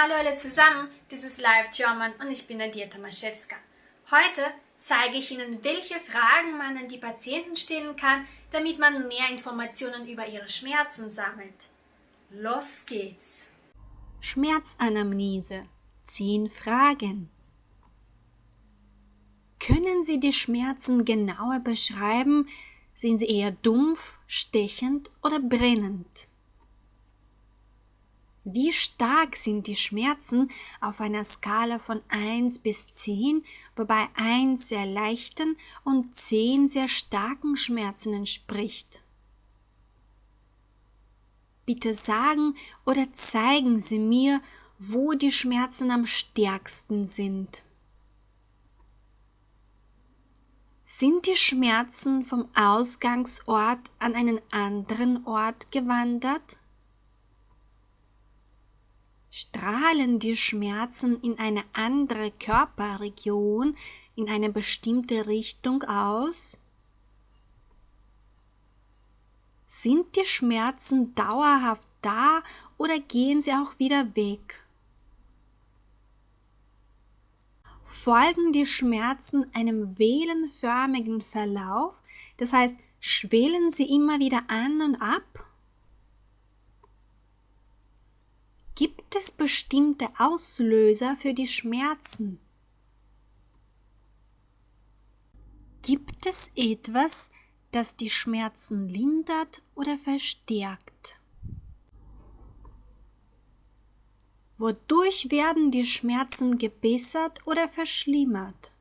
Hallo alle zusammen, das ist Live German und ich bin Nadia Tomaszewska. Heute zeige ich Ihnen, welche Fragen man an die Patienten stellen kann, damit man mehr Informationen über ihre Schmerzen sammelt. Los geht's! Schmerzanamnese 10 Fragen Können Sie die Schmerzen genauer beschreiben? Sind sie eher dumpf, stechend oder brennend? Wie stark sind die Schmerzen auf einer Skala von 1 bis 10, wobei 1 sehr leichten und 10 sehr starken Schmerzen entspricht? Bitte sagen oder zeigen Sie mir, wo die Schmerzen am stärksten sind. Sind die Schmerzen vom Ausgangsort an einen anderen Ort gewandert? Strahlen die Schmerzen in eine andere Körperregion, in eine bestimmte Richtung aus? Sind die Schmerzen dauerhaft da oder gehen sie auch wieder weg? Folgen die Schmerzen einem wellenförmigen Verlauf, das heißt, schwellen sie immer wieder an und ab? Gibt es bestimmte Auslöser für die Schmerzen? Gibt es etwas, das die Schmerzen lindert oder verstärkt? Wodurch werden die Schmerzen gebessert oder verschlimmert?